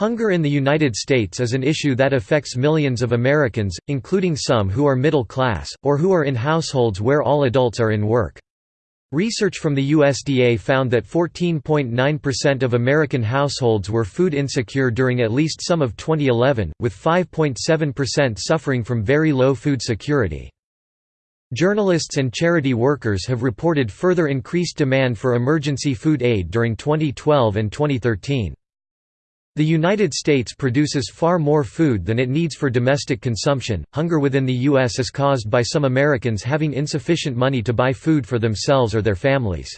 Hunger in the United States is an issue that affects millions of Americans, including some who are middle class, or who are in households where all adults are in work. Research from the USDA found that 14.9% of American households were food insecure during at least some of 2011, with 5.7% suffering from very low food security. Journalists and charity workers have reported further increased demand for emergency food aid during 2012 and 2013. The United States produces far more food than it needs for domestic consumption. Hunger within the U.S. is caused by some Americans having insufficient money to buy food for themselves or their families.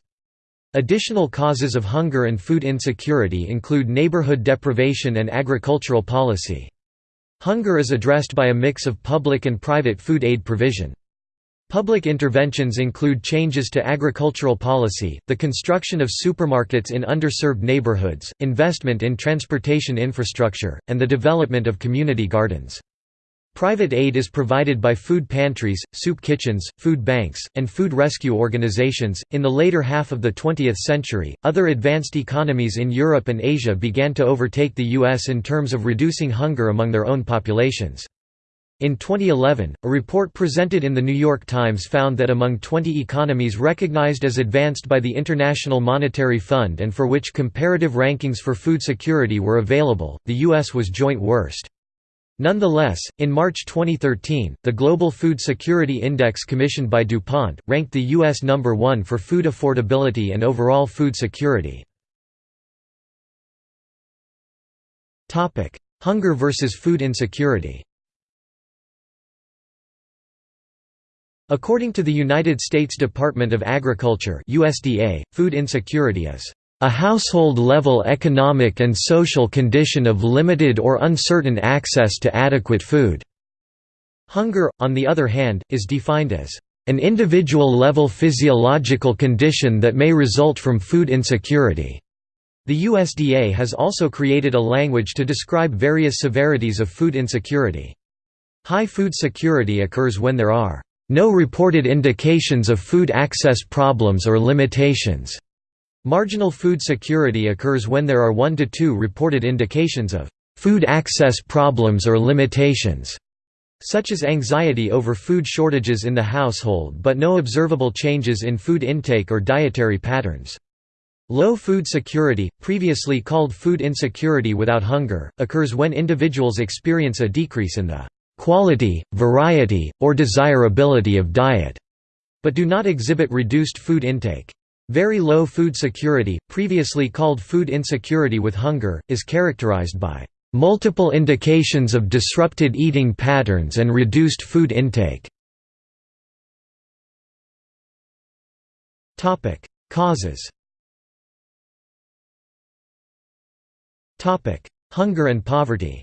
Additional causes of hunger and food insecurity include neighborhood deprivation and agricultural policy. Hunger is addressed by a mix of public and private food aid provision. Public interventions include changes to agricultural policy, the construction of supermarkets in underserved neighborhoods, investment in transportation infrastructure, and the development of community gardens. Private aid is provided by food pantries, soup kitchens, food banks, and food rescue organizations. In the later half of the 20th century, other advanced economies in Europe and Asia began to overtake the US in terms of reducing hunger among their own populations. In 2011, a report presented in The New York Times found that among 20 economies recognized as advanced by the International Monetary Fund and for which comparative rankings for food security were available, the U.S. was joint worst. Nonetheless, in March 2013, the Global Food Security Index commissioned by DuPont, ranked the U.S. number one for food affordability and overall food security. Hunger versus food insecurity According to the United States Department of Agriculture USDA, food insecurity is a household-level economic and social condition of limited or uncertain access to adequate food." Hunger, on the other hand, is defined as an individual-level physiological condition that may result from food insecurity." The USDA has also created a language to describe various severities of food insecurity. High food security occurs when there are no reported indications of food access problems or limitations. Marginal food security occurs when there are one to two reported indications of food access problems or limitations, such as anxiety over food shortages in the household but no observable changes in food intake or dietary patterns. Low food security, previously called food insecurity without hunger, occurs when individuals experience a decrease in the quality, variety, or desirability of diet, but do not exhibit reduced food intake. Very low food security, previously called food insecurity with hunger, is characterized by multiple indications of disrupted eating patterns and reduced food intake. Topic: Causes Topic: Hunger and poverty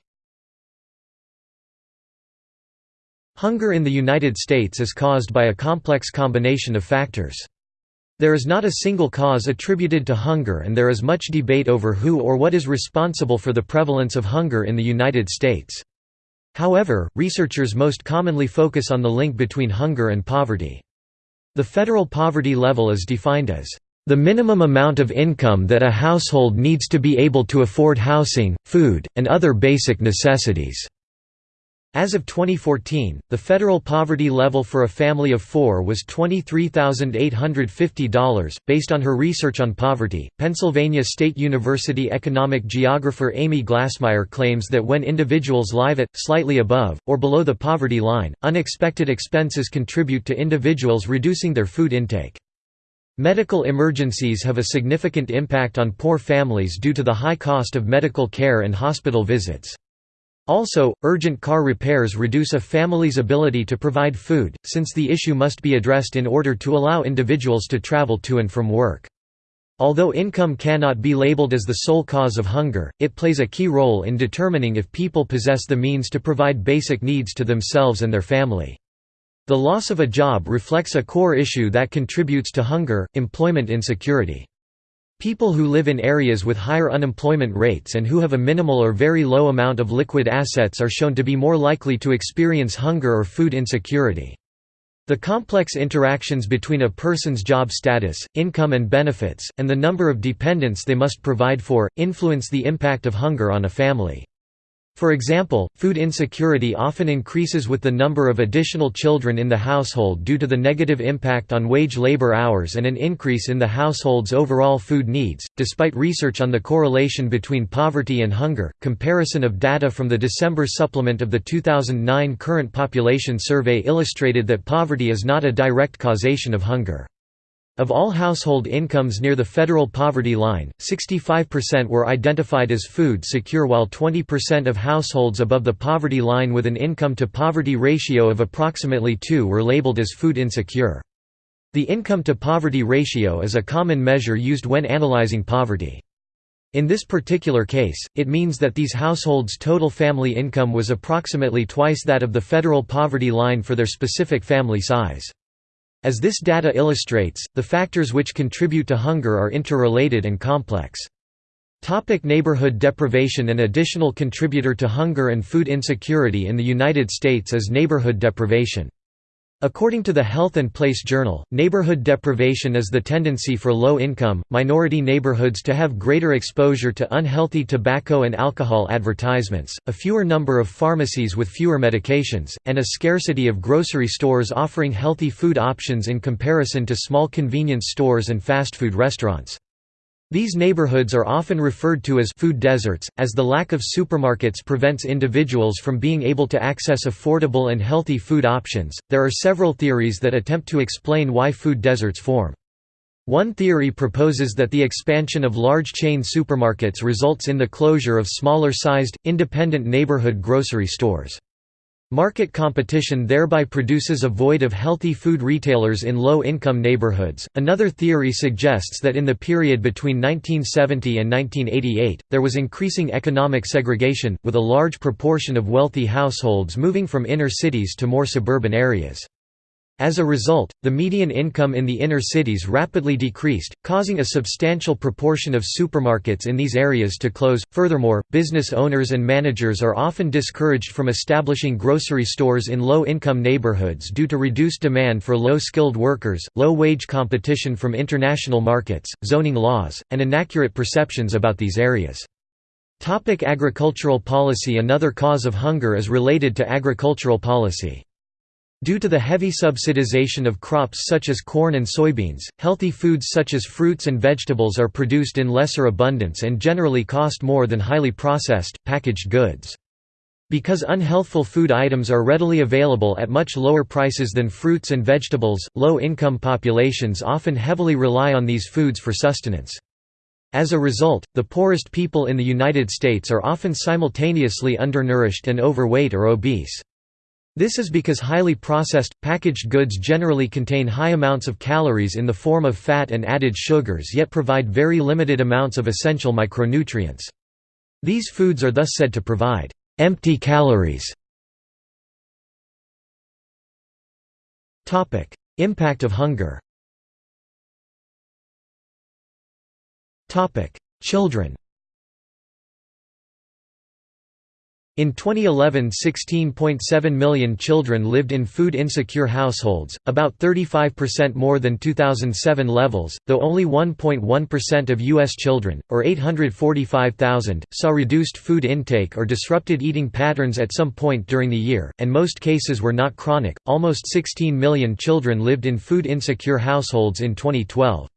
Hunger in the United States is caused by a complex combination of factors. There is not a single cause attributed to hunger and there is much debate over who or what is responsible for the prevalence of hunger in the United States. However, researchers most commonly focus on the link between hunger and poverty. The federal poverty level is defined as the minimum amount of income that a household needs to be able to afford housing, food, and other basic necessities. As of 2014, the federal poverty level for a family of four was $23,850. Based on her research on poverty, Pennsylvania State University economic geographer Amy Glasmeier claims that when individuals live at, slightly above, or below the poverty line, unexpected expenses contribute to individuals reducing their food intake. Medical emergencies have a significant impact on poor families due to the high cost of medical care and hospital visits. Also, urgent car repairs reduce a family's ability to provide food, since the issue must be addressed in order to allow individuals to travel to and from work. Although income cannot be labeled as the sole cause of hunger, it plays a key role in determining if people possess the means to provide basic needs to themselves and their family. The loss of a job reflects a core issue that contributes to hunger, employment insecurity. People who live in areas with higher unemployment rates and who have a minimal or very low amount of liquid assets are shown to be more likely to experience hunger or food insecurity. The complex interactions between a person's job status, income and benefits, and the number of dependents they must provide for, influence the impact of hunger on a family. For example, food insecurity often increases with the number of additional children in the household due to the negative impact on wage labor hours and an increase in the household's overall food needs. Despite research on the correlation between poverty and hunger, comparison of data from the December supplement of the 2009 Current Population Survey illustrated that poverty is not a direct causation of hunger. Of all household incomes near the federal poverty line, 65% were identified as food secure while 20% of households above the poverty line with an income-to-poverty ratio of approximately 2 were labeled as food insecure. The income-to-poverty ratio is a common measure used when analyzing poverty. In this particular case, it means that these households' total family income was approximately twice that of the federal poverty line for their specific family size. As this data illustrates, the factors which contribute to hunger are interrelated and complex. Topic neighborhood deprivation An additional contributor to hunger and food insecurity in the United States is neighborhood deprivation. According to the Health and Place Journal, neighborhood deprivation is the tendency for low-income, minority neighborhoods to have greater exposure to unhealthy tobacco and alcohol advertisements, a fewer number of pharmacies with fewer medications, and a scarcity of grocery stores offering healthy food options in comparison to small convenience stores and fast food restaurants. These neighborhoods are often referred to as food deserts, as the lack of supermarkets prevents individuals from being able to access affordable and healthy food options. There are several theories that attempt to explain why food deserts form. One theory proposes that the expansion of large chain supermarkets results in the closure of smaller-sized, independent neighborhood grocery stores. Market competition thereby produces a void of healthy food retailers in low-income neighborhoods. Another theory suggests that in the period between 1970 and 1988, there was increasing economic segregation, with a large proportion of wealthy households moving from inner cities to more suburban areas. As a result, the median income in the inner cities rapidly decreased, causing a substantial proportion of supermarkets in these areas to close. Furthermore, business owners and managers are often discouraged from establishing grocery stores in low income neighborhoods due to reduced demand for low skilled workers, low wage competition from international markets, zoning laws, and inaccurate perceptions about these areas. Topic agricultural policy Another cause of hunger is related to agricultural policy. Due to the heavy subsidization of crops such as corn and soybeans, healthy foods such as fruits and vegetables are produced in lesser abundance and generally cost more than highly processed, packaged goods. Because unhealthful food items are readily available at much lower prices than fruits and vegetables, low-income populations often heavily rely on these foods for sustenance. As a result, the poorest people in the United States are often simultaneously undernourished and overweight or obese. This is because highly processed, packaged goods generally contain high amounts of calories in the form of fat and added sugars yet provide very limited amounts of essential micronutrients. These foods are thus said to provide empty calories. Impact of hunger Children In 2011 16.7 million children lived in food-insecure households, about 35% more than 2007 levels, though only 1.1% of U.S. children, or 845,000, saw reduced food intake or disrupted eating patterns at some point during the year, and most cases were not chronic. Almost 16 million children lived in food-insecure households in 2012.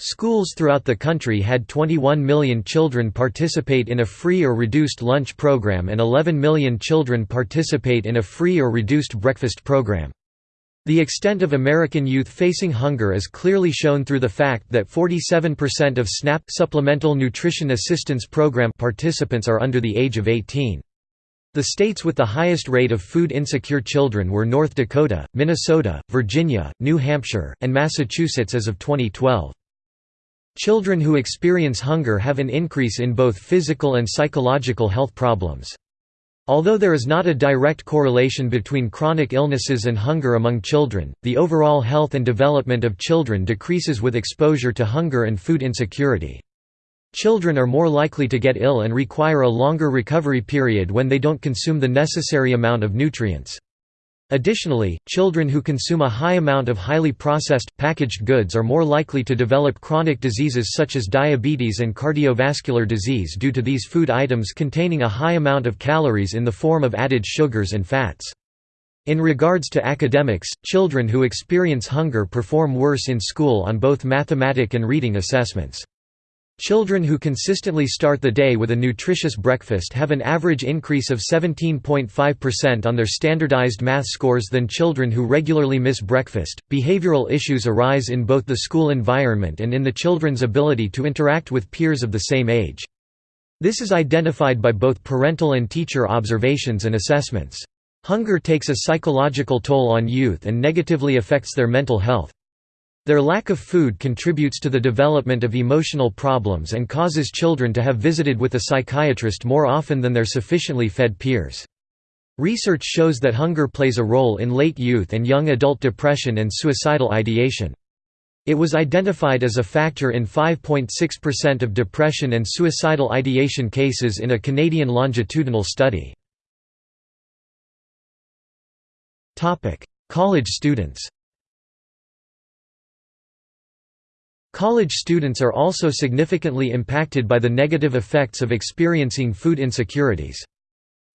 Schools throughout the country had 21 million children participate in a free or reduced lunch program and 11 million children participate in a free or reduced breakfast program. The extent of American youth facing hunger is clearly shown through the fact that 47% of SNAP Supplemental Nutrition Assistance Program participants are under the age of 18. The states with the highest rate of food insecure children were North Dakota, Minnesota, Virginia, New Hampshire, and Massachusetts as of 2012. Children who experience hunger have an increase in both physical and psychological health problems. Although there is not a direct correlation between chronic illnesses and hunger among children, the overall health and development of children decreases with exposure to hunger and food insecurity. Children are more likely to get ill and require a longer recovery period when they don't consume the necessary amount of nutrients. Additionally, children who consume a high amount of highly processed, packaged goods are more likely to develop chronic diseases such as diabetes and cardiovascular disease due to these food items containing a high amount of calories in the form of added sugars and fats. In regards to academics, children who experience hunger perform worse in school on both mathematic and reading assessments. Children who consistently start the day with a nutritious breakfast have an average increase of 17.5% on their standardized math scores than children who regularly miss breakfast. Behavioral issues arise in both the school environment and in the children's ability to interact with peers of the same age. This is identified by both parental and teacher observations and assessments. Hunger takes a psychological toll on youth and negatively affects their mental health. Their lack of food contributes to the development of emotional problems and causes children to have visited with a psychiatrist more often than their sufficiently fed peers. Research shows that hunger plays a role in late youth and young adult depression and suicidal ideation. It was identified as a factor in 5.6% of depression and suicidal ideation cases in a Canadian longitudinal study. College students College students are also significantly impacted by the negative effects of experiencing food insecurities.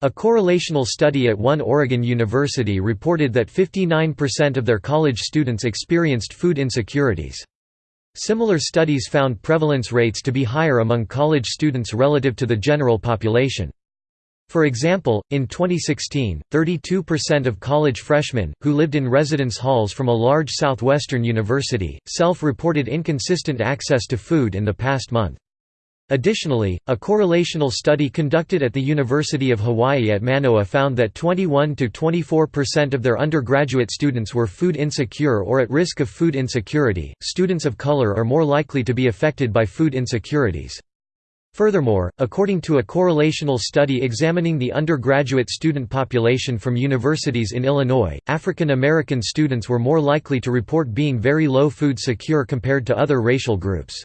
A correlational study at one Oregon university reported that 59% of their college students experienced food insecurities. Similar studies found prevalence rates to be higher among college students relative to the general population. For example, in 2016, 32% of college freshmen, who lived in residence halls from a large southwestern university, self-reported inconsistent access to food in the past month. Additionally, a correlational study conducted at the University of Hawaii at Manoa found that 21–24% of their undergraduate students were food insecure or at risk of food insecurity. Students of color are more likely to be affected by food insecurities. Furthermore, according to a correlational study examining the undergraduate student population from universities in Illinois, African American students were more likely to report being very low food secure compared to other racial groups.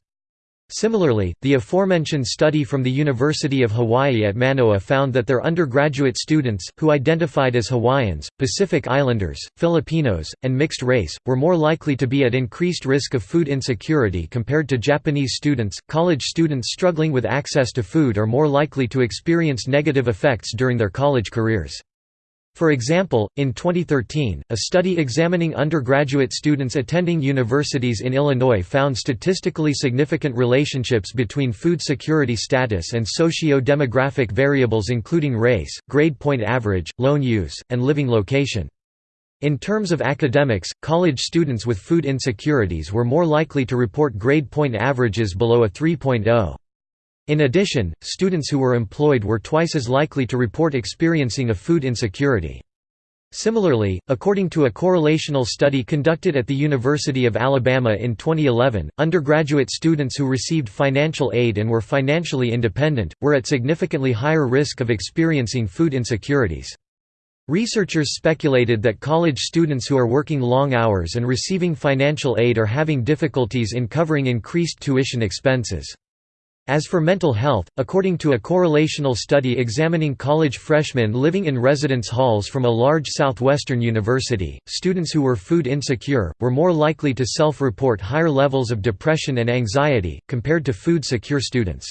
Similarly, the aforementioned study from the University of Hawaii at Manoa found that their undergraduate students, who identified as Hawaiians, Pacific Islanders, Filipinos, and mixed race, were more likely to be at increased risk of food insecurity compared to Japanese students. College students struggling with access to food are more likely to experience negative effects during their college careers. For example, in 2013, a study examining undergraduate students attending universities in Illinois found statistically significant relationships between food security status and socio-demographic variables including race, grade point average, loan use, and living location. In terms of academics, college students with food insecurities were more likely to report grade point averages below a 3.0. In addition, students who were employed were twice as likely to report experiencing a food insecurity. Similarly, according to a correlational study conducted at the University of Alabama in 2011, undergraduate students who received financial aid and were financially independent, were at significantly higher risk of experiencing food insecurities. Researchers speculated that college students who are working long hours and receiving financial aid are having difficulties in covering increased tuition expenses. As for mental health, according to a correlational study examining college freshmen living in residence halls from a large southwestern university, students who were food insecure, were more likely to self-report higher levels of depression and anxiety, compared to food-secure students.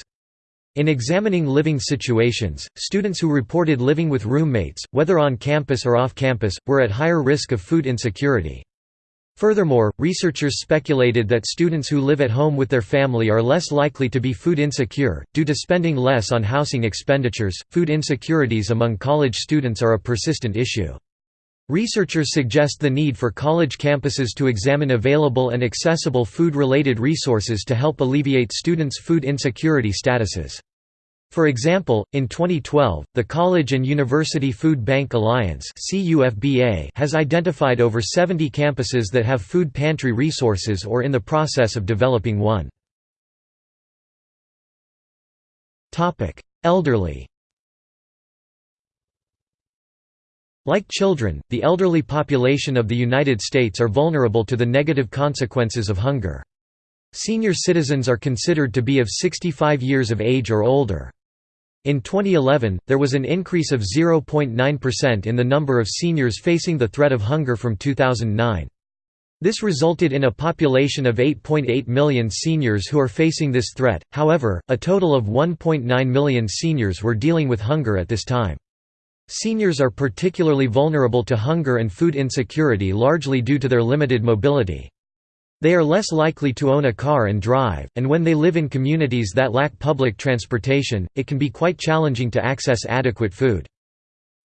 In examining living situations, students who reported living with roommates, whether on campus or off campus, were at higher risk of food insecurity. Furthermore, researchers speculated that students who live at home with their family are less likely to be food insecure, due to spending less on housing expenditures. Food insecurities among college students are a persistent issue. Researchers suggest the need for college campuses to examine available and accessible food-related resources to help alleviate students' food insecurity statuses. For example, in 2012, the College and University Food Bank Alliance has identified over 70 campuses that have food pantry resources or in the process of developing one. Elderly Like children, the elderly population of the United States are vulnerable to the negative consequences of hunger. Senior citizens are considered to be of 65 years of age or older. In 2011, there was an increase of 0.9% in the number of seniors facing the threat of hunger from 2009. This resulted in a population of 8.8 million seniors who are facing this threat, however, a total of 1.9 million seniors were dealing with hunger at this time. Seniors are particularly vulnerable to hunger and food insecurity largely due to their limited mobility. They are less likely to own a car and drive, and when they live in communities that lack public transportation, it can be quite challenging to access adequate food.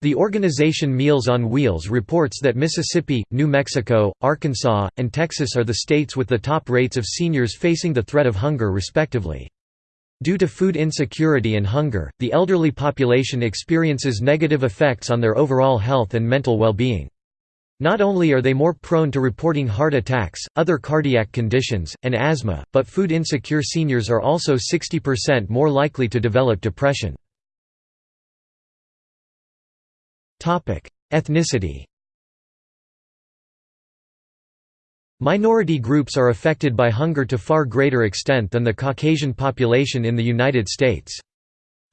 The organization Meals on Wheels reports that Mississippi, New Mexico, Arkansas, and Texas are the states with the top rates of seniors facing the threat of hunger respectively. Due to food insecurity and hunger, the elderly population experiences negative effects on their overall health and mental well-being. Not only are they more prone to reporting heart attacks, other cardiac conditions, and asthma, but food insecure seniors are also 60% more likely to develop depression. Ethnicity Minority groups are affected by hunger to far greater extent than the Caucasian population in the United States.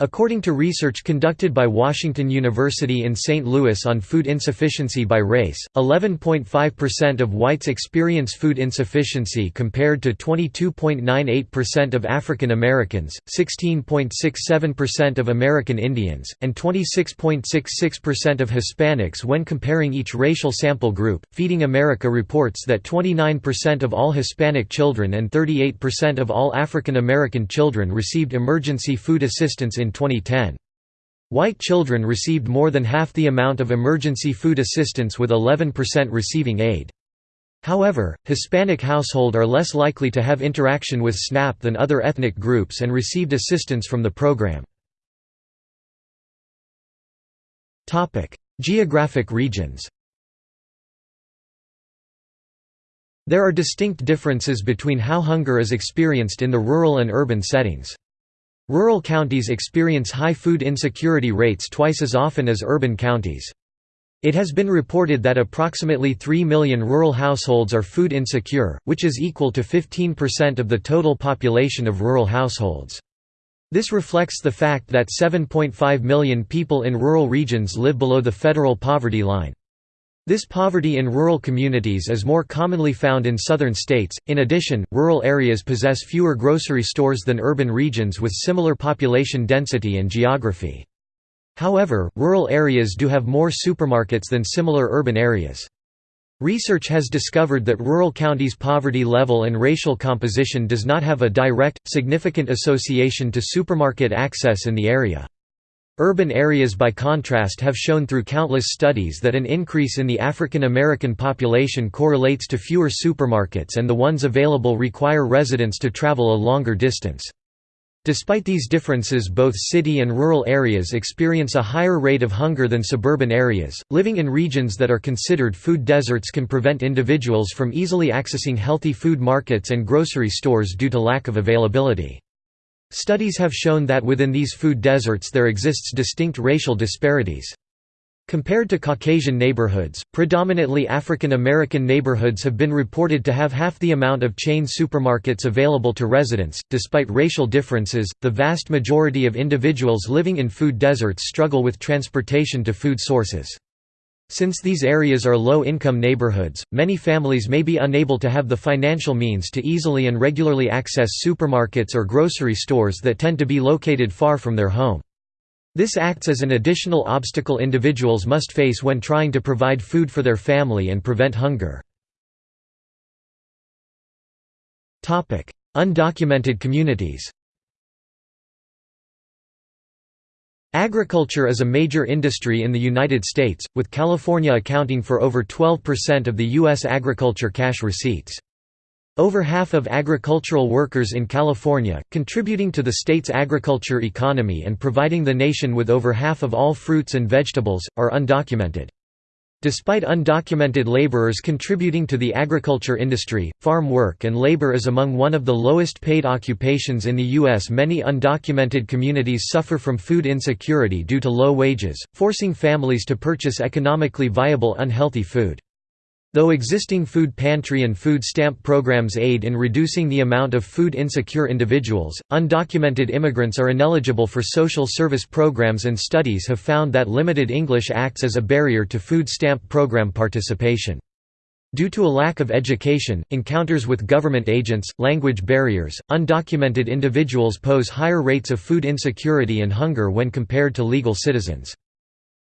According to research conducted by Washington University in St. Louis on food insufficiency by race, 11.5% of whites experience food insufficiency compared to 22.98% of African Americans, 16.67% of American Indians, and 26.66% of Hispanics when comparing each racial sample group. Feeding America reports that 29% of all Hispanic children and 38% of all African American children received emergency food assistance in 2010. White children received more than half the amount of emergency food assistance with 11% receiving aid. However, Hispanic household are less likely to have interaction with SNAP than other ethnic groups and received assistance from the program. Geographic regions There are distinct differences between how hunger is experienced in the rural and urban settings. Rural counties experience high food insecurity rates twice as often as urban counties. It has been reported that approximately 3 million rural households are food insecure, which is equal to 15% of the total population of rural households. This reflects the fact that 7.5 million people in rural regions live below the federal poverty line. This poverty in rural communities is more commonly found in southern states. In addition, rural areas possess fewer grocery stores than urban regions with similar population density and geography. However, rural areas do have more supermarkets than similar urban areas. Research has discovered that rural counties' poverty level and racial composition does not have a direct, significant association to supermarket access in the area. Urban areas by contrast have shown through countless studies that an increase in the African American population correlates to fewer supermarkets and the ones available require residents to travel a longer distance. Despite these differences both city and rural areas experience a higher rate of hunger than suburban areas. Living in regions that are considered food deserts can prevent individuals from easily accessing healthy food markets and grocery stores due to lack of availability. Studies have shown that within these food deserts there exists distinct racial disparities. Compared to Caucasian neighborhoods, predominantly African American neighborhoods have been reported to have half the amount of chain supermarkets available to residents. Despite racial differences, the vast majority of individuals living in food deserts struggle with transportation to food sources. Since these areas are low-income neighborhoods, many families may be unable to have the financial means to easily and regularly access supermarkets or grocery stores that tend to be located far from their home. This acts as an additional obstacle individuals must face when trying to provide food for their family and prevent hunger. Undocumented communities Agriculture is a major industry in the United States, with California accounting for over 12% of the U.S. agriculture cash receipts. Over half of agricultural workers in California, contributing to the state's agriculture economy and providing the nation with over half of all fruits and vegetables, are undocumented. Despite undocumented laborers contributing to the agriculture industry, farm work and labor is among one of the lowest paid occupations in the U.S. Many undocumented communities suffer from food insecurity due to low wages, forcing families to purchase economically viable unhealthy food. Though existing food pantry and food stamp programs aid in reducing the amount of food insecure individuals, undocumented immigrants are ineligible for social service programs and studies have found that limited English acts as a barrier to food stamp program participation. Due to a lack of education, encounters with government agents, language barriers, undocumented individuals pose higher rates of food insecurity and hunger when compared to legal citizens.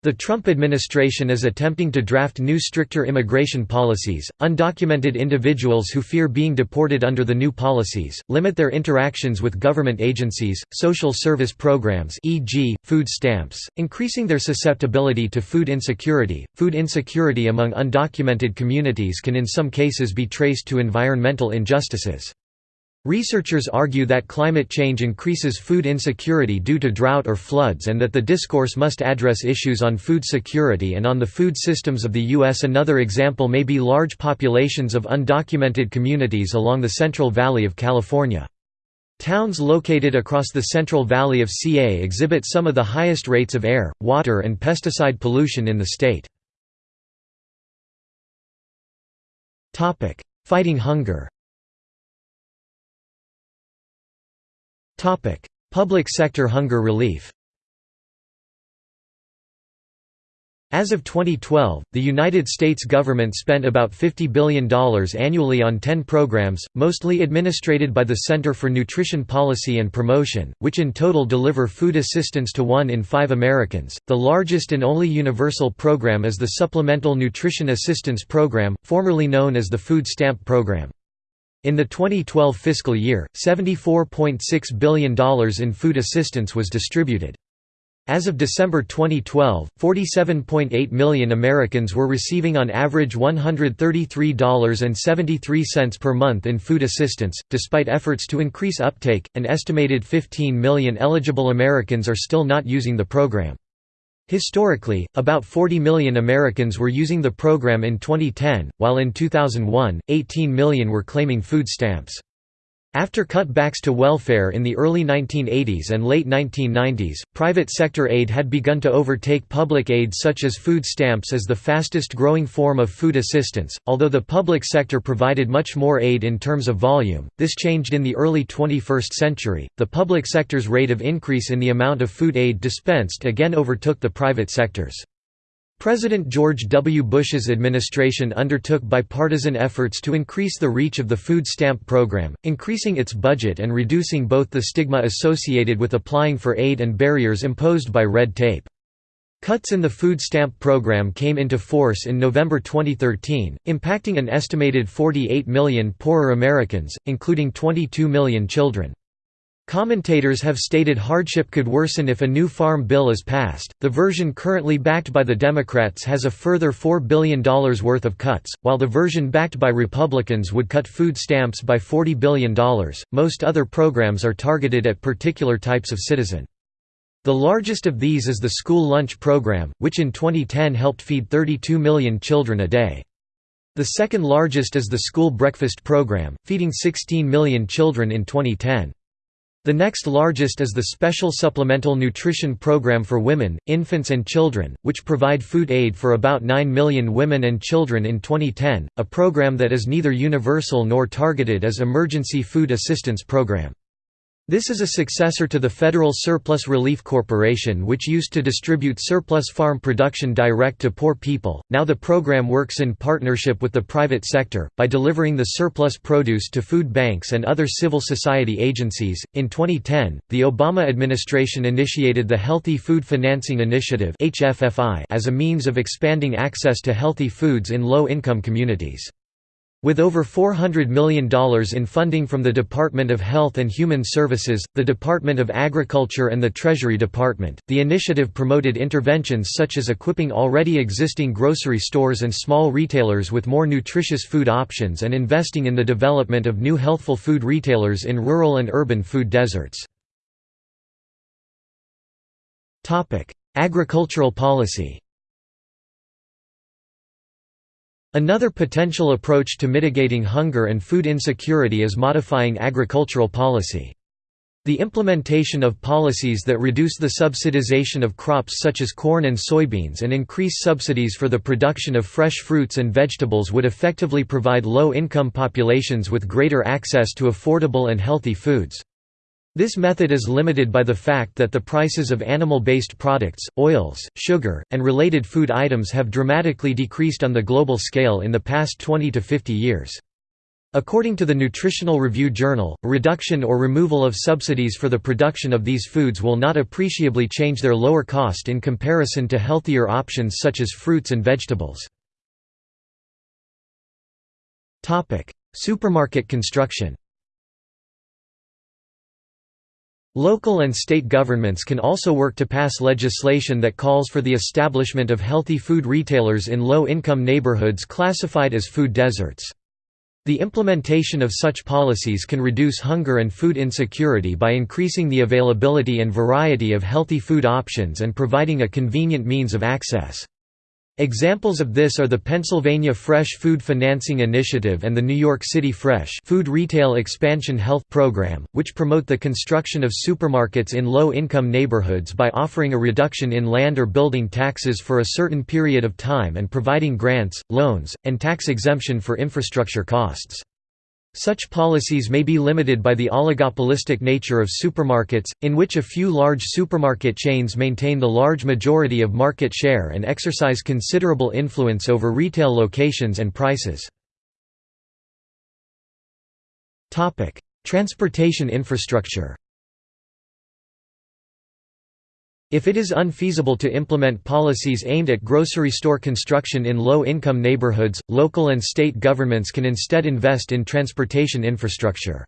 The Trump administration is attempting to draft new stricter immigration policies. Undocumented individuals who fear being deported under the new policies limit their interactions with government agencies, social service programs, e.g., food stamps, increasing their susceptibility to food insecurity. Food insecurity among undocumented communities can in some cases be traced to environmental injustices. Researchers argue that climate change increases food insecurity due to drought or floods and that the discourse must address issues on food security and on the food systems of the U.S. Another example may be large populations of undocumented communities along the Central Valley of California. Towns located across the Central Valley of CA exhibit some of the highest rates of air, water and pesticide pollution in the state. Fighting hunger Public sector hunger relief As of 2012, the United States government spent about $50 billion annually on 10 programs, mostly administrated by the Center for Nutrition Policy and Promotion, which in total deliver food assistance to one in five Americans. The largest and only universal program is the Supplemental Nutrition Assistance Program, formerly known as the Food Stamp Program. In the 2012 fiscal year, $74.6 billion in food assistance was distributed. As of December 2012, 47.8 million Americans were receiving on average $133.73 per month in food assistance. Despite efforts to increase uptake, an estimated 15 million eligible Americans are still not using the program. Historically, about 40 million Americans were using the program in 2010, while in 2001, 18 million were claiming food stamps. After cutbacks to welfare in the early 1980s and late 1990s, private sector aid had begun to overtake public aid such as food stamps as the fastest growing form of food assistance. Although the public sector provided much more aid in terms of volume, this changed in the early 21st century. The public sector's rate of increase in the amount of food aid dispensed again overtook the private sector's. President George W. Bush's administration undertook bipartisan efforts to increase the reach of the food stamp program, increasing its budget and reducing both the stigma associated with applying for aid and barriers imposed by red tape. Cuts in the food stamp program came into force in November 2013, impacting an estimated 48 million poorer Americans, including 22 million children. Commentators have stated hardship could worsen if a new farm bill is passed. The version currently backed by the Democrats has a further $4 billion worth of cuts, while the version backed by Republicans would cut food stamps by $40 billion. Most other programs are targeted at particular types of citizen. The largest of these is the school lunch program, which in 2010 helped feed 32 million children a day. The second largest is the school breakfast program, feeding 16 million children in 2010. The next largest is the Special Supplemental Nutrition Program for Women, Infants and Children, which provide food aid for about 9 million women and children in 2010, a program that is neither universal nor targeted as emergency food assistance program. This is a successor to the Federal Surplus Relief Corporation which used to distribute surplus farm production direct to poor people. Now the program works in partnership with the private sector by delivering the surplus produce to food banks and other civil society agencies. In 2010, the Obama administration initiated the Healthy Food Financing Initiative (HFFI) as a means of expanding access to healthy foods in low-income communities. With over $400 million in funding from the Department of Health and Human Services, the Department of Agriculture and the Treasury Department, the initiative promoted interventions such as equipping already existing grocery stores and small retailers with more nutritious food options and investing in the development of new healthful food retailers in rural and urban food deserts. Agricultural policy Another potential approach to mitigating hunger and food insecurity is modifying agricultural policy. The implementation of policies that reduce the subsidization of crops such as corn and soybeans and increase subsidies for the production of fresh fruits and vegetables would effectively provide low-income populations with greater access to affordable and healthy foods. This method is limited by the fact that the prices of animal-based products, oils, sugar, and related food items have dramatically decreased on the global scale in the past 20 to 50 years. According to the Nutritional Review Journal, reduction or removal of subsidies for the production of these foods will not appreciably change their lower cost in comparison to healthier options such as fruits and vegetables. Supermarket construction Local and state governments can also work to pass legislation that calls for the establishment of healthy food retailers in low-income neighborhoods classified as food deserts. The implementation of such policies can reduce hunger and food insecurity by increasing the availability and variety of healthy food options and providing a convenient means of access. Examples of this are the Pennsylvania Fresh Food Financing Initiative and the New York City Fresh Food Retail Expansion Health Program, which promote the construction of supermarkets in low-income neighborhoods by offering a reduction in land or building taxes for a certain period of time and providing grants, loans, and tax exemption for infrastructure costs. Such policies may be limited by the oligopolistic nature of supermarkets, in which a few large supermarket chains maintain the large majority of market share and exercise considerable influence over retail locations and prices. Transportation infrastructure If it is unfeasible to implement policies aimed at grocery store construction in low-income neighborhoods, local and state governments can instead invest in transportation infrastructure.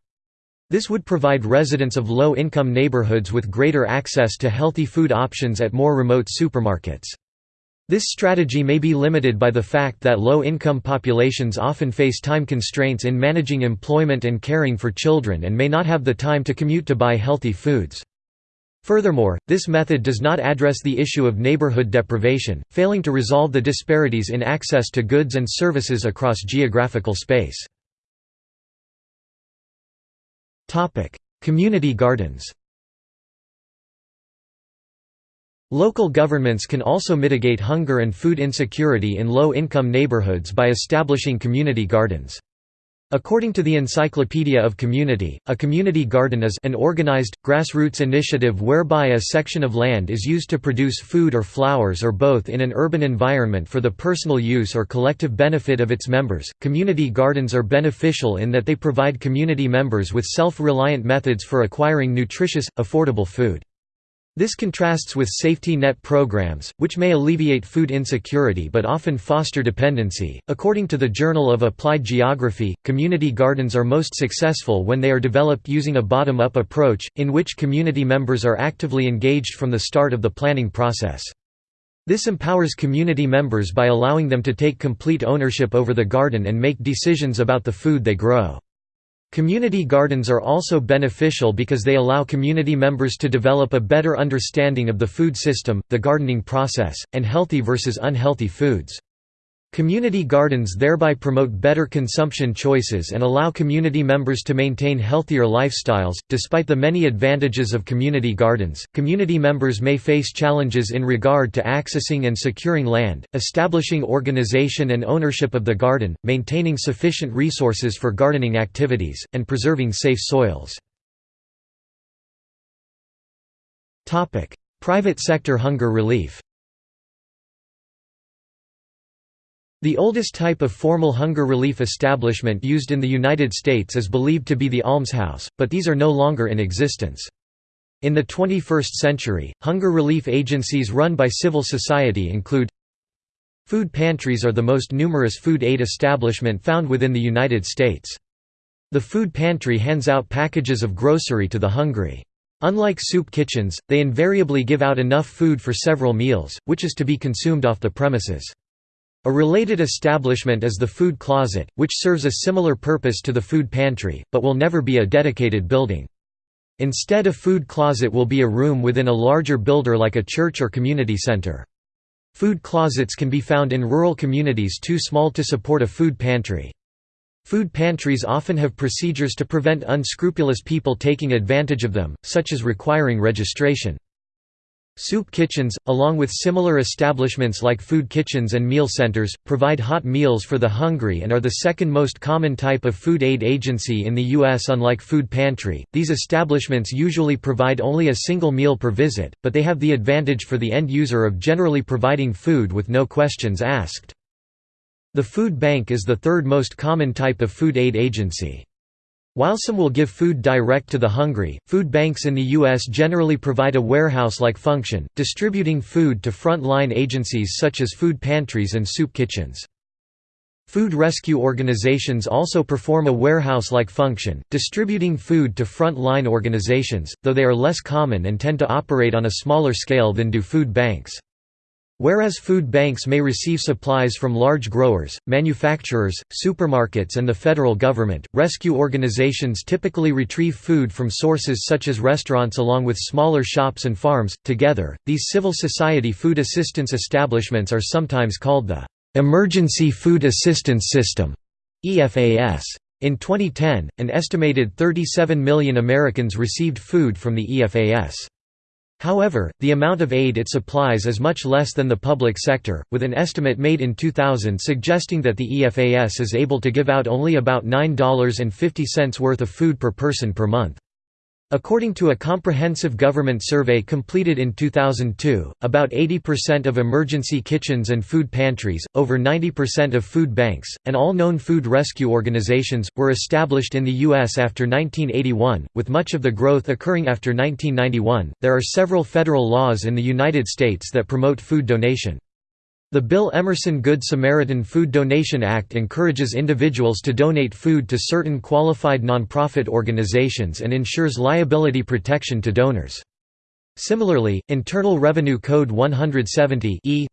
This would provide residents of low-income neighborhoods with greater access to healthy food options at more remote supermarkets. This strategy may be limited by the fact that low-income populations often face time constraints in managing employment and caring for children and may not have the time to commute to buy healthy foods. Furthermore, this method does not address the issue of neighborhood deprivation, failing to resolve the disparities in access to goods and services across geographical space. Community gardens Local governments can also mitigate hunger and food insecurity in low-income neighborhoods by establishing community gardens. According to the Encyclopedia of Community, a community garden is an organized, grassroots initiative whereby a section of land is used to produce food or flowers or both in an urban environment for the personal use or collective benefit of its members. Community gardens are beneficial in that they provide community members with self-reliant methods for acquiring nutritious, affordable food. This contrasts with safety net programs, which may alleviate food insecurity but often foster dependency. According to the Journal of Applied Geography, community gardens are most successful when they are developed using a bottom up approach, in which community members are actively engaged from the start of the planning process. This empowers community members by allowing them to take complete ownership over the garden and make decisions about the food they grow. Community gardens are also beneficial because they allow community members to develop a better understanding of the food system, the gardening process, and healthy versus unhealthy foods. Community gardens thereby promote better consumption choices and allow community members to maintain healthier lifestyles. Despite the many advantages of community gardens, community members may face challenges in regard to accessing and securing land, establishing organization and ownership of the garden, maintaining sufficient resources for gardening activities, and preserving safe soils. Private sector hunger relief The oldest type of formal hunger relief establishment used in the United States is believed to be the almshouse, but these are no longer in existence. In the 21st century, hunger relief agencies run by civil society include Food pantries are the most numerous food aid establishment found within the United States. The food pantry hands out packages of grocery to the hungry. Unlike soup kitchens, they invariably give out enough food for several meals, which is to be consumed off the premises. A related establishment is the food closet, which serves a similar purpose to the food pantry, but will never be a dedicated building. Instead a food closet will be a room within a larger builder like a church or community center. Food closets can be found in rural communities too small to support a food pantry. Food pantries often have procedures to prevent unscrupulous people taking advantage of them, such as requiring registration. Soup kitchens, along with similar establishments like food kitchens and meal centers, provide hot meals for the hungry and are the second most common type of food aid agency in the U.S. Unlike food pantry, these establishments usually provide only a single meal per visit, but they have the advantage for the end user of generally providing food with no questions asked. The food bank is the third most common type of food aid agency. While some will give food direct to the hungry, food banks in the U.S. generally provide a warehouse-like function, distributing food to front-line agencies such as food pantries and soup kitchens. Food rescue organizations also perform a warehouse-like function, distributing food to front-line organizations, though they are less common and tend to operate on a smaller scale than do food banks. Whereas food banks may receive supplies from large growers, manufacturers, supermarkets and the federal government, rescue organizations typically retrieve food from sources such as restaurants along with smaller shops and farms. Together, these civil society food assistance establishments are sometimes called the Emergency Food Assistance System (EFAS). In 2010, an estimated 37 million Americans received food from the EFAS. However, the amount of aid it supplies is much less than the public sector, with an estimate made in 2000 suggesting that the EFAS is able to give out only about $9.50 worth of food per person per month. According to a comprehensive government survey completed in 2002, about 80% of emergency kitchens and food pantries, over 90% of food banks, and all known food rescue organizations, were established in the U.S. after 1981, with much of the growth occurring after 1991. There are several federal laws in the United States that promote food donation. The Bill Emerson Good Samaritan Food Donation Act encourages individuals to donate food to certain qualified nonprofit organizations and ensures liability protection to donors. Similarly, Internal Revenue Code 170 e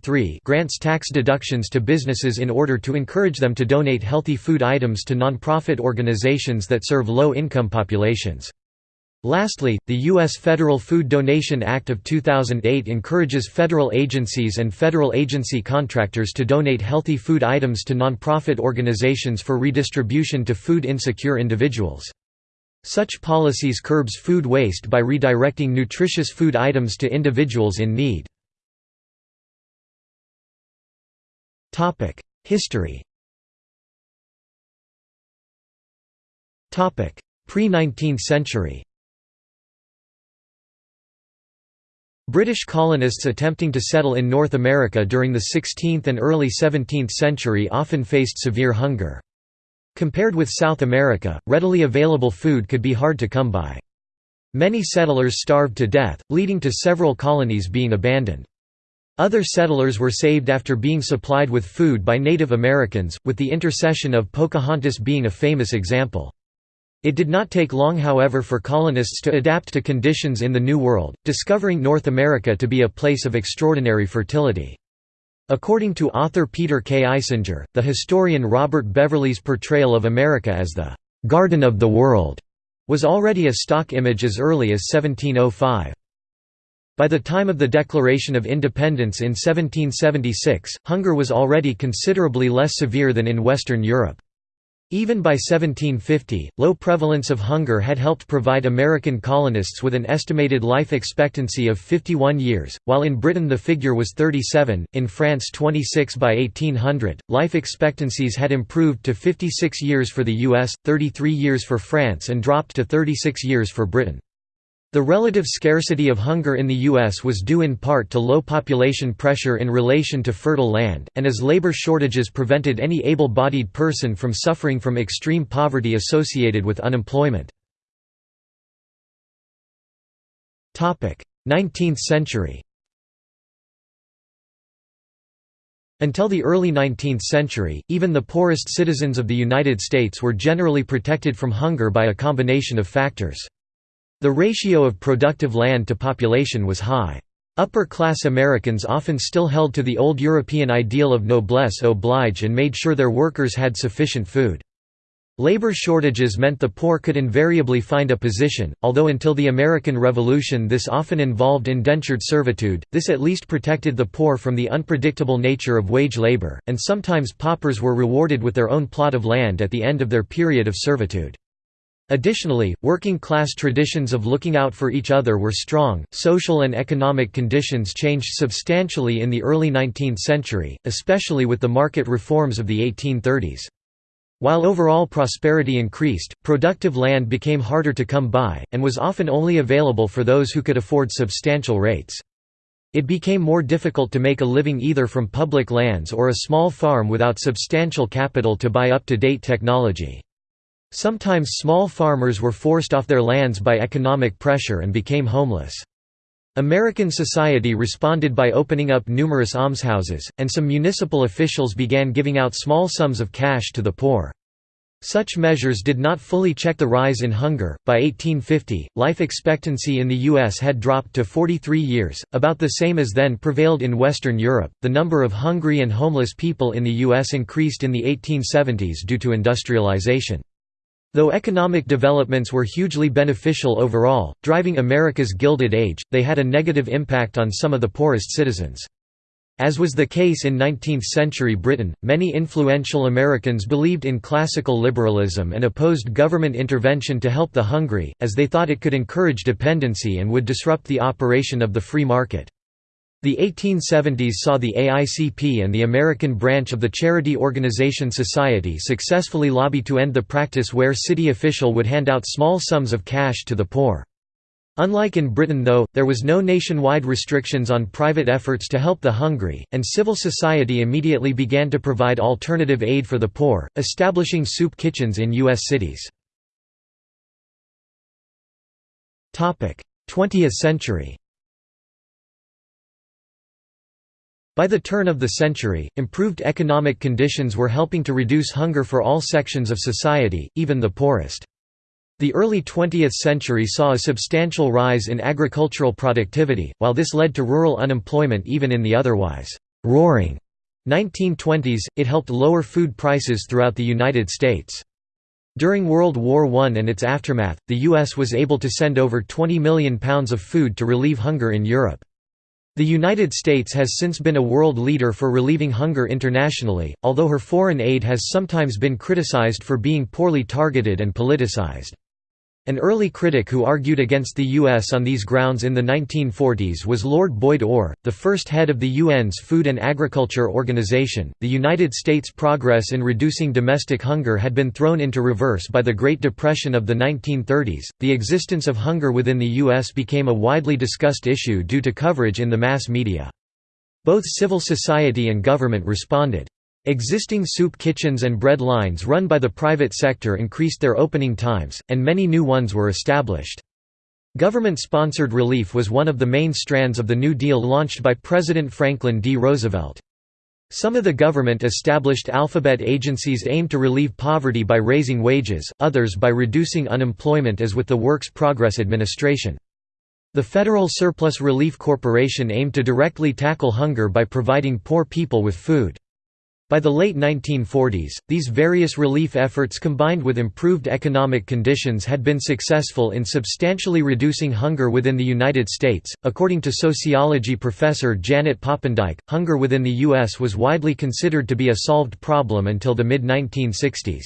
grants tax deductions to businesses in order to encourage them to donate healthy food items to nonprofit organizations that serve low-income populations. Lastly, the U.S. Federal Food Donation Act of 2008 encourages federal agencies and federal agency contractors to donate healthy food items to nonprofit organizations for redistribution to food insecure individuals. Such policies curbs food waste by redirecting nutritious food items to individuals in need. History Pre-19th century British colonists attempting to settle in North America during the 16th and early 17th century often faced severe hunger. Compared with South America, readily available food could be hard to come by. Many settlers starved to death, leading to several colonies being abandoned. Other settlers were saved after being supplied with food by Native Americans, with the intercession of Pocahontas being a famous example. It did not take long however for colonists to adapt to conditions in the New World, discovering North America to be a place of extraordinary fertility. According to author Peter K. Eisinger, the historian Robert Beverley's portrayal of America as the «Garden of the World» was already a stock image as early as 1705. By the time of the Declaration of Independence in 1776, hunger was already considerably less severe than in Western Europe. Even by 1750, low prevalence of hunger had helped provide American colonists with an estimated life expectancy of 51 years, while in Britain the figure was 37, in France 26 by 1800. Life expectancies had improved to 56 years for the US, 33 years for France and dropped to 36 years for Britain. The relative scarcity of hunger in the U.S. was due in part to low population pressure in relation to fertile land, and as labor shortages prevented any able-bodied person from suffering from extreme poverty associated with unemployment. 19th century Until the early 19th century, even the poorest citizens of the United States were generally protected from hunger by a combination of factors. The ratio of productive land to population was high. Upper-class Americans often still held to the old European ideal of noblesse oblige and made sure their workers had sufficient food. Labor shortages meant the poor could invariably find a position, although until the American Revolution this often involved indentured servitude, this at least protected the poor from the unpredictable nature of wage labor, and sometimes paupers were rewarded with their own plot of land at the end of their period of servitude. Additionally, working-class traditions of looking out for each other were strong. Social and economic conditions changed substantially in the early 19th century, especially with the market reforms of the 1830s. While overall prosperity increased, productive land became harder to come by, and was often only available for those who could afford substantial rates. It became more difficult to make a living either from public lands or a small farm without substantial capital to buy up-to-date technology. Sometimes small farmers were forced off their lands by economic pressure and became homeless. American society responded by opening up numerous almshouses, and some municipal officials began giving out small sums of cash to the poor. Such measures did not fully check the rise in hunger. By 1850, life expectancy in the U.S. had dropped to 43 years, about the same as then prevailed in Western Europe. The number of hungry and homeless people in the U.S. increased in the 1870s due to industrialization. Though economic developments were hugely beneficial overall, driving America's Gilded Age, they had a negative impact on some of the poorest citizens. As was the case in 19th-century Britain, many influential Americans believed in classical liberalism and opposed government intervention to help the hungry, as they thought it could encourage dependency and would disrupt the operation of the free market. The 1870s saw the AICP and the American branch of the charity organization Society successfully lobby to end the practice where city official would hand out small sums of cash to the poor. Unlike in Britain though, there was no nationwide restrictions on private efforts to help the hungry, and civil society immediately began to provide alternative aid for the poor, establishing soup kitchens in U.S. cities. 20th century By the turn of the century, improved economic conditions were helping to reduce hunger for all sections of society, even the poorest. The early 20th century saw a substantial rise in agricultural productivity, while this led to rural unemployment even in the otherwise «roaring» 1920s, it helped lower food prices throughout the United States. During World War I and its aftermath, the U.S. was able to send over 20 million pounds of food to relieve hunger in Europe. The United States has since been a world leader for relieving hunger internationally, although her foreign aid has sometimes been criticized for being poorly targeted and politicized. An early critic who argued against the U.S. on these grounds in the 1940s was Lord Boyd Orr, the first head of the UN's Food and Agriculture Organization. The United States' progress in reducing domestic hunger had been thrown into reverse by the Great Depression of the 1930s. The existence of hunger within the U.S. became a widely discussed issue due to coverage in the mass media. Both civil society and government responded. Existing soup kitchens and bread lines run by the private sector increased their opening times, and many new ones were established. Government-sponsored relief was one of the main strands of the New Deal launched by President Franklin D. Roosevelt. Some of the government-established alphabet agencies aimed to relieve poverty by raising wages, others by reducing unemployment as with the Works Progress Administration. The Federal Surplus Relief Corporation aimed to directly tackle hunger by providing poor people with food. By the late 1940s, these various relief efforts combined with improved economic conditions had been successful in substantially reducing hunger within the United States. According to sociology professor Janet Poppendieck, hunger within the U.S. was widely considered to be a solved problem until the mid 1960s.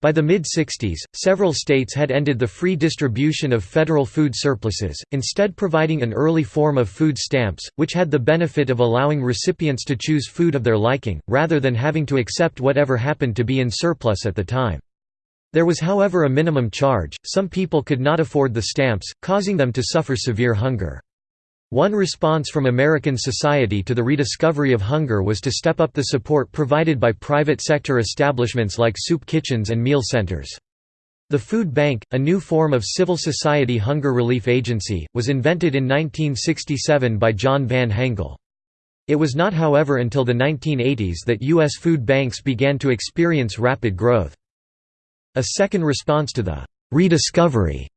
By the mid-60s, several states had ended the free distribution of federal food surpluses, instead providing an early form of food stamps, which had the benefit of allowing recipients to choose food of their liking, rather than having to accept whatever happened to be in surplus at the time. There was however a minimum charge, some people could not afford the stamps, causing them to suffer severe hunger. One response from American society to the rediscovery of hunger was to step up the support provided by private sector establishments like soup kitchens and meal centers. The Food Bank, a new form of civil society hunger relief agency, was invented in 1967 by John Van Hengel. It was not however until the 1980s that U.S. food banks began to experience rapid growth. A second response to the «rediscovery»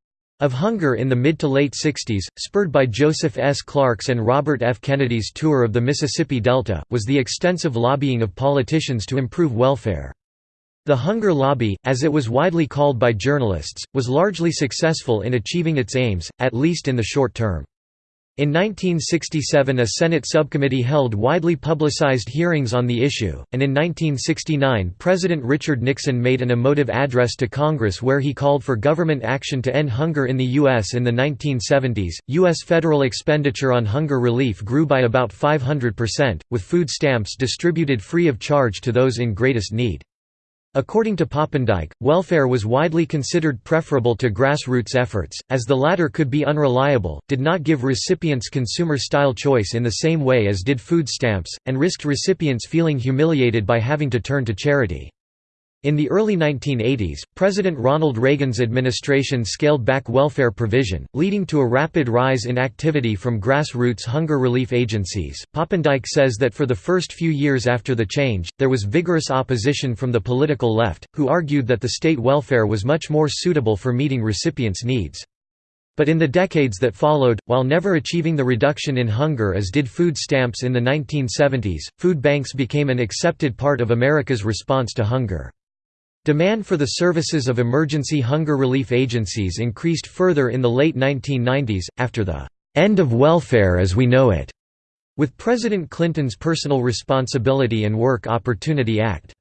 of hunger in the mid to late 60s, spurred by Joseph S. Clark's and Robert F. Kennedy's tour of the Mississippi Delta, was the extensive lobbying of politicians to improve welfare. The hunger lobby, as it was widely called by journalists, was largely successful in achieving its aims, at least in the short term. In 1967 a Senate subcommittee held widely publicized hearings on the issue, and in 1969 President Richard Nixon made an emotive address to Congress where he called for government action to end hunger in the U.S. In the 1970s, U.S. federal expenditure on hunger relief grew by about 500%, with food stamps distributed free of charge to those in greatest need. According to Poppendieck, welfare was widely considered preferable to grassroots efforts, as the latter could be unreliable, did not give recipients consumer-style choice in the same way as did food stamps, and risked recipients feeling humiliated by having to turn to charity. In the early 1980s, President Ronald Reagan's administration scaled back welfare provision, leading to a rapid rise in activity from grassroots hunger relief agencies. Poppendieck says that for the first few years after the change, there was vigorous opposition from the political left, who argued that the state welfare was much more suitable for meeting recipients' needs. But in the decades that followed, while never achieving the reduction in hunger as did food stamps in the 1970s, food banks became an accepted part of America's response to hunger. Demand for the services of emergency hunger relief agencies increased further in the late 1990s, after the "'end of welfare as we know it' with President Clinton's Personal Responsibility and Work Opportunity Act.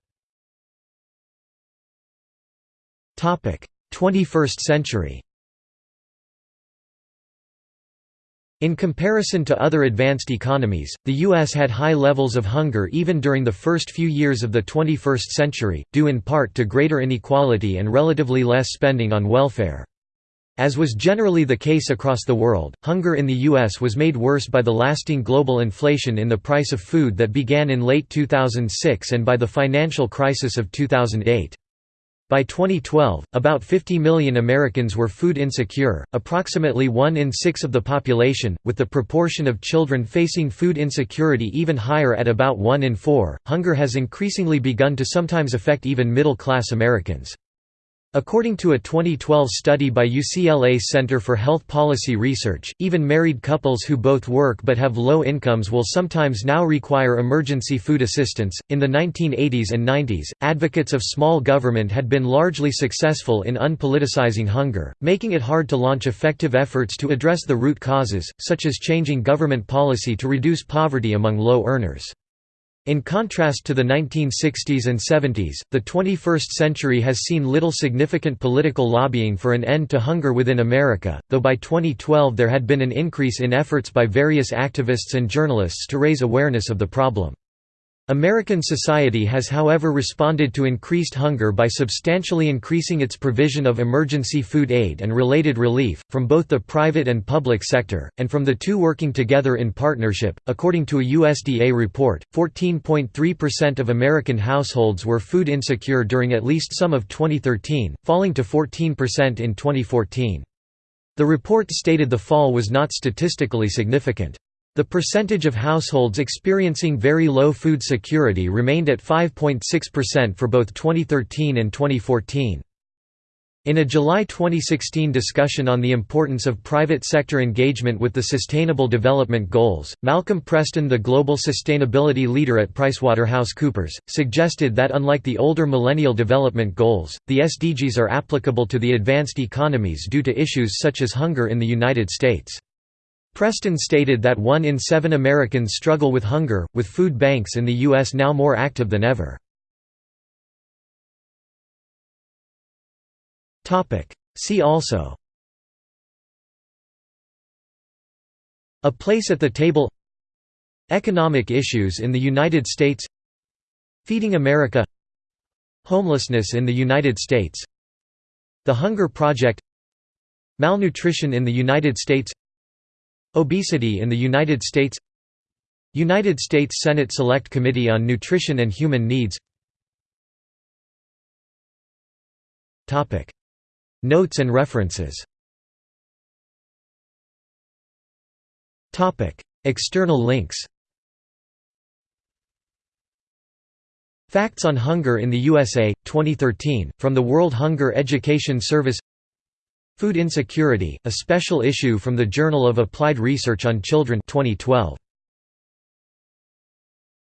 21st century In comparison to other advanced economies, the U.S. had high levels of hunger even during the first few years of the 21st century, due in part to greater inequality and relatively less spending on welfare. As was generally the case across the world, hunger in the U.S. was made worse by the lasting global inflation in the price of food that began in late 2006 and by the financial crisis of 2008. By 2012, about 50 million Americans were food insecure, approximately one in six of the population, with the proportion of children facing food insecurity even higher at about one in four. Hunger has increasingly begun to sometimes affect even middle class Americans. According to a 2012 study by UCLA Center for Health Policy Research, even married couples who both work but have low incomes will sometimes now require emergency food assistance. In the 1980s and 90s, advocates of small government had been largely successful in unpoliticizing hunger, making it hard to launch effective efforts to address the root causes, such as changing government policy to reduce poverty among low earners. In contrast to the 1960s and 70s, the 21st century has seen little significant political lobbying for an end to hunger within America, though by 2012 there had been an increase in efforts by various activists and journalists to raise awareness of the problem. American society has however responded to increased hunger by substantially increasing its provision of emergency food aid and related relief, from both the private and public sector, and from the two working together in partnership. According to a USDA report, 14.3% of American households were food insecure during at least some of 2013, falling to 14% in 2014. The report stated the fall was not statistically significant. The percentage of households experiencing very low food security remained at 5.6% for both 2013 and 2014. In a July 2016 discussion on the importance of private sector engagement with the Sustainable Development Goals, Malcolm Preston the global sustainability leader at PricewaterhouseCoopers, suggested that unlike the older Millennium Development Goals, the SDGs are applicable to the advanced economies due to issues such as hunger in the United States. Preston stated that one in seven Americans struggle with hunger, with food banks in the U.S. now more active than ever. See also A place at the table Economic issues in the United States Feeding America Homelessness in the United States The Hunger Project Malnutrition in the United States Obesity in the United States United States Senate Select Committee on Nutrition and Human Needs Notes and references External links Facts on Hunger in the USA, 2013, from the World Hunger Education Service Food Insecurity, a special issue from the Journal of Applied Research on Children 2012.